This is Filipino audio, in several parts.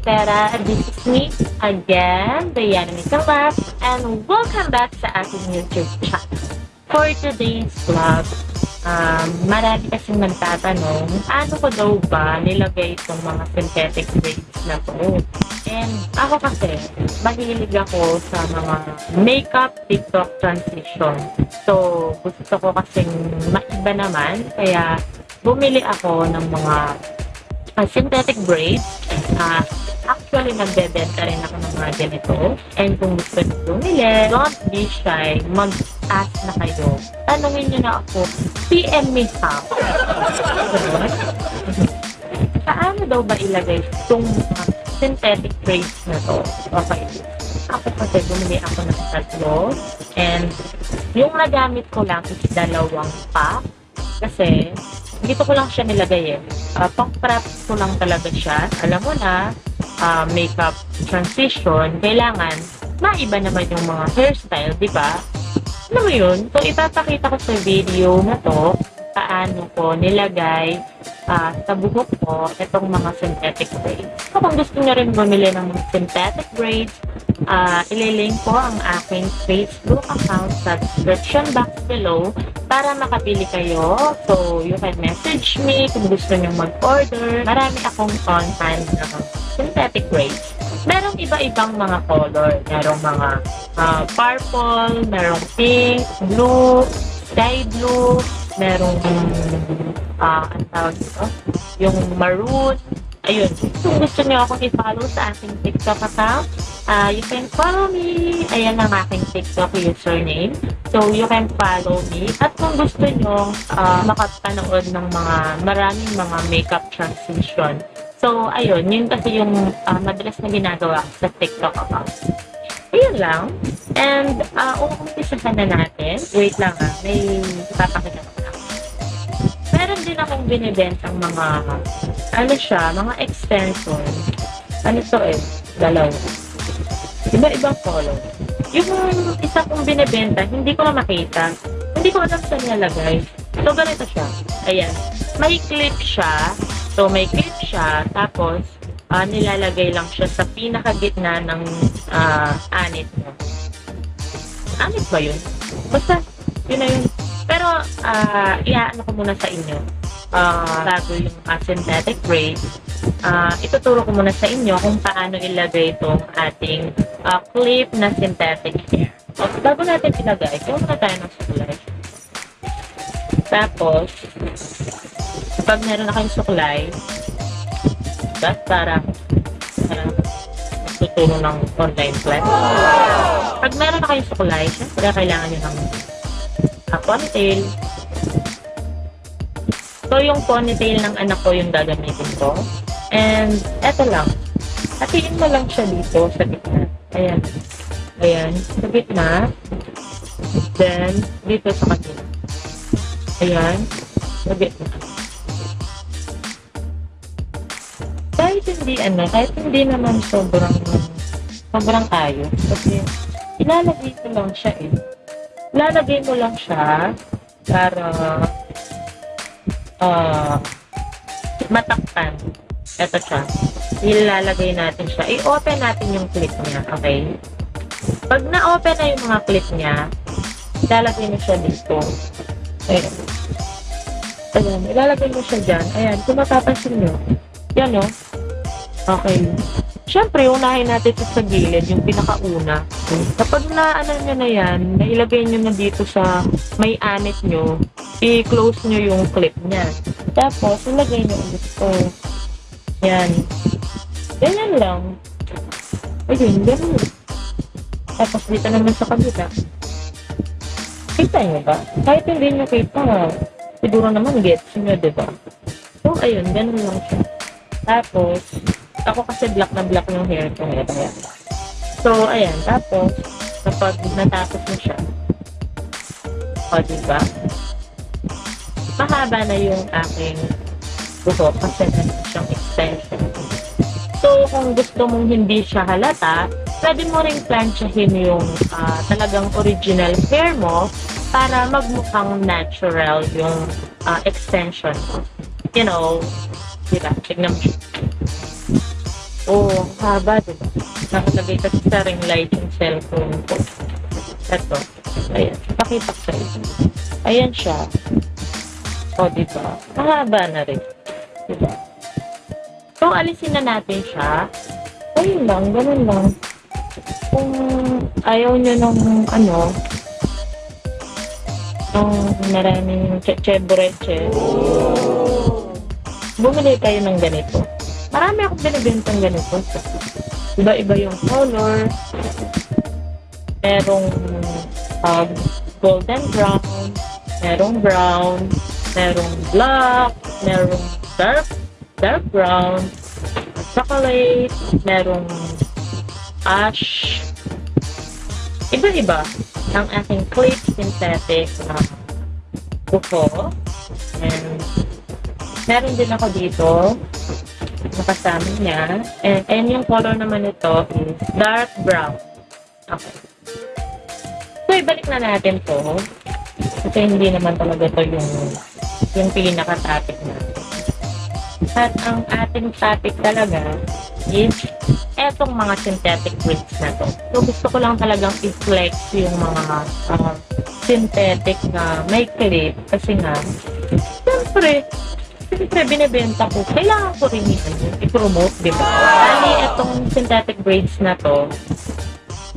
Cafetera. This is me again, Diana Nicolas, and welcome back sa aking YouTube channel. For today's vlog, um, marami kasing nagtatanong, ano ko daw ba nilagay itong mga synthetic braids na to? And ako kasi, mahilig ako sa mga makeup TikTok transition. So, gusto ko kasing maiba naman, kaya bumili ako ng mga uh, synthetic braids. Uh, actually, nagbebenta rin ako ng mga ganito. And kung gusto nyo bumili, don't be shy. Mag-ask na kayo. Tanungin nyo na ako, PM me ha. Paano daw ba ilagay itong mga synthetic braids na to? Okay. Ako kasi bumili ako ng tatlo. And yung nagamit ko lang is dalawang pack. Kasi dito ko lang siya nilagay eh. Uh, pang-practice ko lang talaga siya. Alam mo na, uh, makeup transition, kailangan maiba naman yung mga hairstyle, di ba? Alam mo yun? So, ipapakita ko sa video na to paano ko nilagay uh, sa buhok ko itong mga synthetic braids. So, kung gusto nyo rin bumili ng synthetic braids, uh, ililink ko ang aking Facebook account sa description box below para makapili kayo. So, you can message me kung gusto nyo mag-order. Marami akong on-hand na synthetic braids. Merong iba-ibang mga color. Merong mga uh, purple, merong pink, blue, sky blue, merong uh, ang tawag dito, yung maroon. Ayun. Kung gusto niyo akong i-follow sa aking TikTok account, uh, you can follow me. Ayan ang aking TikTok username. So, you can follow me. At kung gusto niyo uh, makapanood ng mga maraming mga makeup transition. So, ayun. Yun kasi yung uh, madalas na ginagawa sa TikTok account. Ayun lang. And, uh, umumpisahan na natin. Wait lang ha. May papakita binibentang mga, ano siya, mga extension. Ano to eh? Dalawa. Iba-ibang color. Yung isa kong binibenta, hindi ko makita. Hindi ko alam saan nilagay. So, ganito siya. Ayan. May clip siya. So, may clip siya. Tapos, uh, nilalagay lang siya sa pinakagitna ng uh, anit mo. Anit ba yun? Basta, yun na yun. Pero, uh, iaano ko muna sa inyo. Uh, bago yung uh, synthetic braids, uh, ituturo ko muna sa inyo kung paano ilagay itong ating uh, clip na synthetic hair. So, bago natin ilagay, kuha muna tayo ng suklay. Tapos, pag meron na kayong suklay, that's para uh, magtuturo ng online class. Pag meron na kayong suklay, syempre kailangan nyo ng uh, ponytail. So, yung ponytail ng anak ko yung gagamitin ko. And, eto lang. Hatiin mo lang siya dito sa gitna. Ayan. Ayan. Sa gitna. Then, dito sa kanila. Ayan. Sa gitna. Kahit hindi, ano, kahit hindi naman sobrang, sobrang ayos. Kasi, ilalagay ko lang siya eh. Ilalagay mo lang siya para uh, matakpan. Ito siya. Ilalagay natin siya. I-open natin yung clip niya. Okay? Pag na-open na yung mga clip niya, ilalagay mo siya dito. Ayan. Ayan. Ilalagay mo siya dyan. Ayan. Kung mapapansin nyo. Yan o. Okay. Siyempre, unahin natin ito sa gilid, yung pinakauna. Kapag na, ano nyo na yan, nailagay nyo na dito sa may anit nyo, i-close nyo yung clip niya. Tapos, ilagay nyo ulit ito. Yan. Ganyan lang. Ayun, ganyan. Tapos, dito naman sa kabila. Kita nyo ba? Kahit hindi nyo kita, siguro naman gets nyo, diba? So, ayun, ganun lang siya. Tapos, ako kasi black na black yung hair ko ngayon. Ayan. So, ayan. Tapos, kapag natapos mo siya, o, diba? Mahaba na yung aking buhok kasi meron siyang extension. So, kung gusto mong hindi siya halata, pwede mo ring planchahin yung uh, talagang original hair mo para magmukhang natural yung uh, extension. You know, diba? Tignan mo. Oo, oh, haba, diba? Nakalagay kasi sa ring light yung cellphone ko. Ito. Ayan. Pakita ko sa inyo. Ayan siya. O, diba? Mahaba na rin. Diba? So, alisin na natin siya. Ayun lang, ganun lang. Kung ayaw nyo ng ano, ng maraming cheche-breche, bumili kayo ng ganito. Marami akong binibintang ganito. Iba-iba yung color. Merong um, golden brown, merong brown, merong black, merong dark, dark brown, chocolate, merong ash. Iba-iba ang aking clip synthetic na buko. And meron din ako dito nakasama niya. And, and yung color naman nito is dark brown. Okay. So, ibalik na natin to. Kasi hindi naman talaga to yung yung pinaka-topic natin. At ang ating topic talaga is etong mga synthetic wigs na to. So, gusto ko lang talagang i-flex yung mga uh, synthetic na may clip kasi nga, siyempre, siyempre binibenta ko, kailangan ko rin i-promote, di ba? Bali, itong synthetic braids na to,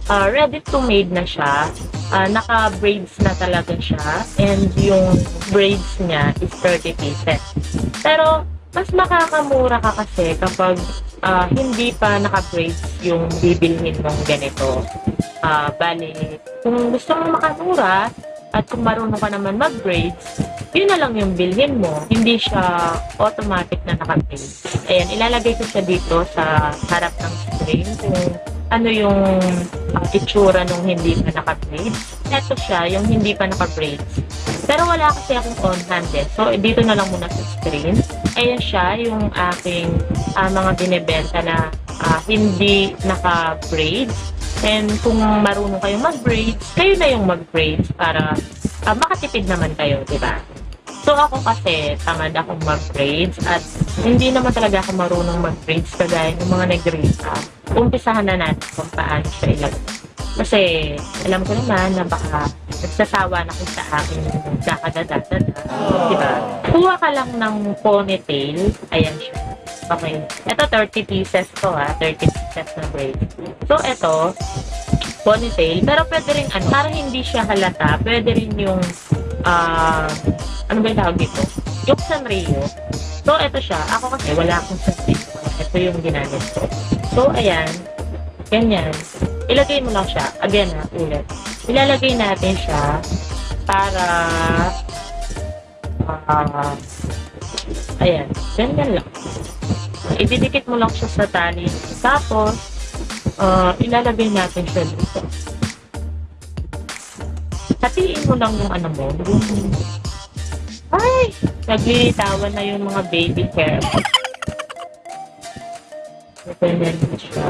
uh, ready to made na siya. Uh, naka-braids na talaga siya. And yung braids niya is 30 pieces. Pero, mas makakamura ka kasi kapag uh, hindi pa naka-braids yung bibilhin mong ganito. Uh, bali, kung gusto mong makamura, at kung marunong ka naman mag-braids, yun na lang yung bilhin mo. Hindi siya automatic na naka-braids. Ayan, ilalagay ko siya dito sa harap ng screen kung ano yung uh, itsura nung hindi pa naka-braids. Ito siya, yung hindi pa naka-braids. Pero wala kasi akong on-hand eh. So, dito na lang muna sa screen. Ayan siya, yung aking uh, mga binibenta na uh, hindi naka-braids. And kung marunong kayong mag-braids, kayo na yung mag-braids para uh, makatipid naman kayo, di ba? So ako kasi, tamad akong mag-braids at hindi naman talaga ako marunong mag-braids kagaya ng mga nag-braids up. Umpisahan na natin kung paano siya ilagay. Kasi alam ko naman na baka nagsasawa na ko sa akin kakadadadada. Di ba? Kuha ka lang ng ponytail. Ayan siya. Okay. Ito 30 pieces to ha. 30 pieces na braid. So ito, ponytail. Pero pwede rin ano, para hindi siya halata, pwede rin yung uh, ano ba yung tawag dito? Yung Sanrio. So, ito siya. Ako kasi wala akong Sanrio. Ito yung ginamit ko. So, ayan. Ganyan. Ilagay mo lang siya. Again ha, ulit. Ilalagay natin siya para uh, ayan. Ganyan lang. Ididikit mo lang siya sa tali. Tapos, uh, ilalagay natin siya dito. Hatiin mo lang yung ano mo. Ay! Naglilitawan na yung mga baby hair. Na siya.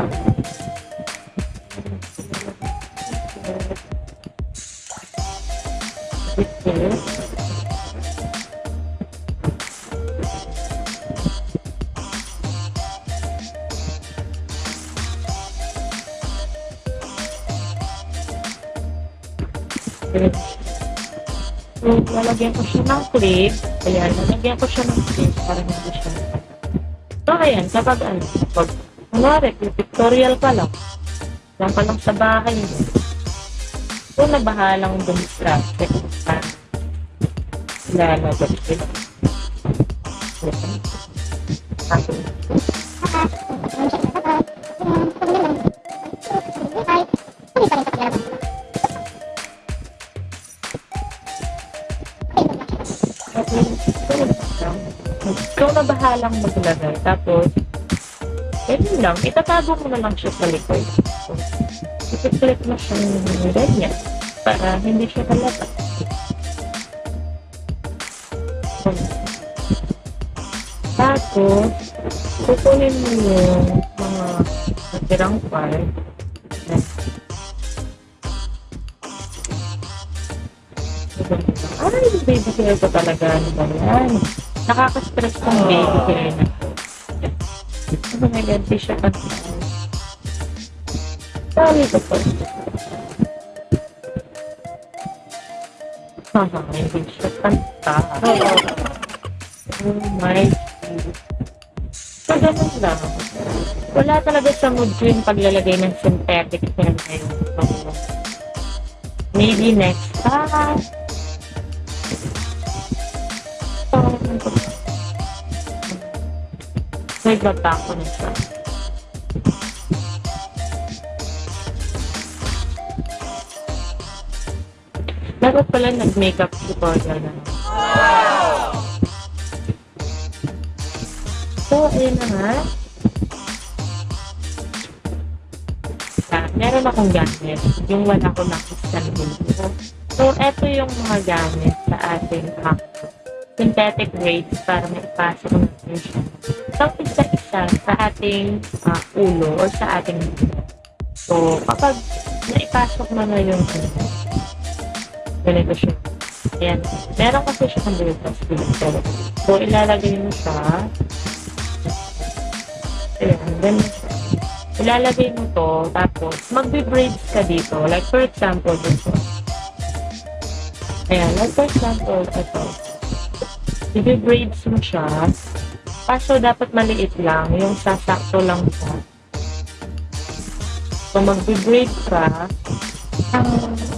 Ito. Clip. So, lalagyan ko siya ng clip. Ayan, lalagyan ko siya ng clip para hindi siya So, ayan, kapag ano, pag, kunwari, pictorial ka lang, lang ka lang sa bahay so, nabahalang dumistracted ka. Lalabas sila. Okay. Ikaw na bahalang maglagay. Tapos, ganyan lang. Itatago mo na lang siya sa likod. So, ipiplit mo siyang ganyan para hindi siya halata. So, tapos, kukunin mo yung mga natirang part. Baby hair ko talaga. Ano ba yan? Nakaka-stress tong baby hair na di siya kanta. Sorry ko po. Haha, hindi siya kanta. Oh my God. So, ganun lang. Wala talaga sa mood ko yung paglalagay ng synthetic hair na yun. Maybe next time. So, may bata ko na siya. Dapat pala nag-makeup tutorial na. So, ayun na nga. Ah, meron akong gamit. Yung wala ko nakistan dito. So, eto yung mga gamit sa ating hack. Synthetic braids para maipasok natin siya. So, isa-isa sa ating ah, ulo or sa ating. So, kapag naipasok mo na yung ganito siya. Ayan. Meron kasi siya ng butas. So, ilalagay mo siya. Ayan, ganun siya. Ilalagay mo to, tapos magbe-braids ka dito. Like, for example, dito. Ayan, like for example, ito. Ibe-braids mo siya. Kaso, dapat maliit lang. Yung sasakto lang siya. So, magbe-braid ka. Um,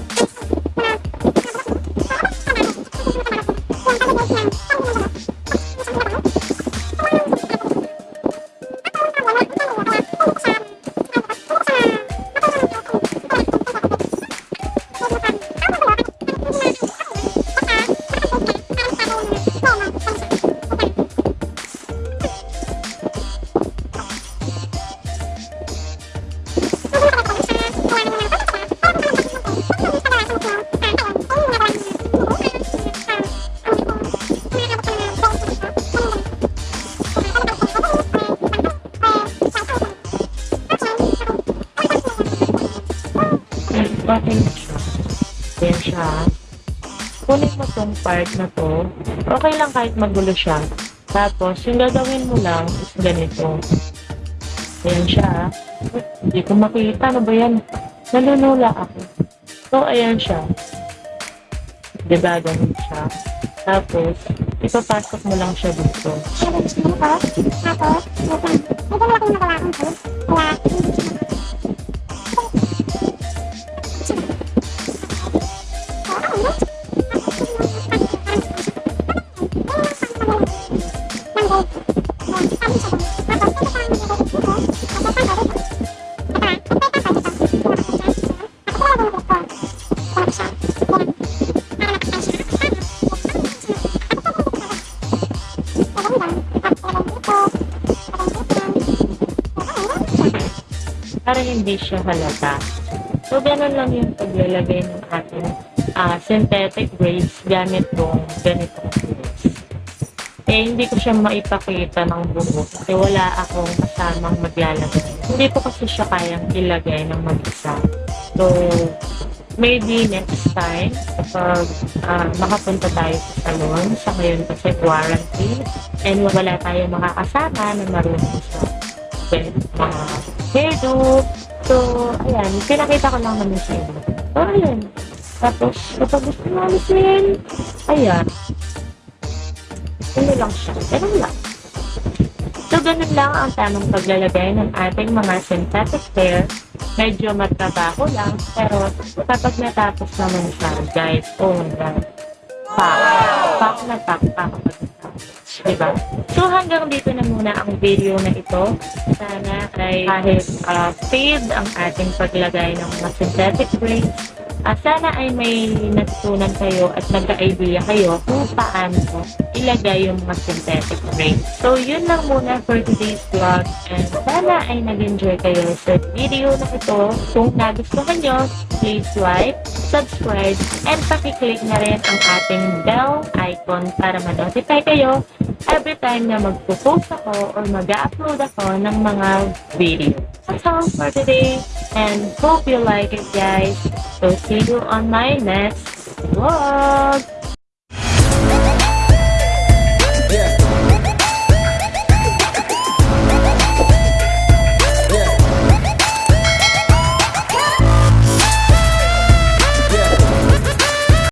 Okay na siya. Ayan siya. Kunin mo tong part na to. Okay lang kahit magulo siya. Tapos, yung gagawin mo lang is ganito. Ayan siya. Hindi ko makita. Ano ba yan? Nanunula ako. So, ayan siya. Diba, ganun siya. Tapos, ipapasok mo lang siya dito. Para hindi siya halata. So, ganun lang yung paglalagay ng ating ah, synthetic braids gamit tong ganitong tools. Eh, hindi ko siya maipakita ng buo kasi wala akong kasamang maglalagay. Hindi ko kasi siya kayang ilagay ng mag-isa. So, maybe next time kapag ah, makapunta tayo sa salon sa ngayon kasi quarantine and wala tayo makakasama na marunong sa well, mga hairdo. So, ayan, pinakita ko lang naman sa inyo. So, ayan. Tapos, kapag gusto alisin, ayan. Ano lang siya. Ganun lang. So, ganun lang ang tamang paglalagay ng ating mga synthetic hair. Medyo matrabaho lang, pero kapag natapos naman siya, guys, oh my God. Pak. Pak na pak pa. Diba? So, hanggang dito na muna ang video na ito. Sana ay kahit uh, fade ang ating paglagay ng mga synthetic braids, Ah, sana ay may natutunan kayo at nagka-idea kayo kung paano ilagay yung mga synthetic braids. So, yun lang muna for today's vlog. And sana ay nag-enjoy kayo sa video na ito. Kung nagustuhan nyo, please like, subscribe, and pakiclick na rin ang ating bell icon para ma-notify kayo every time na magpo-post ako or mag-upload ako ng mga video. That's all for today and hope you like it guys. So see you on my next vlog.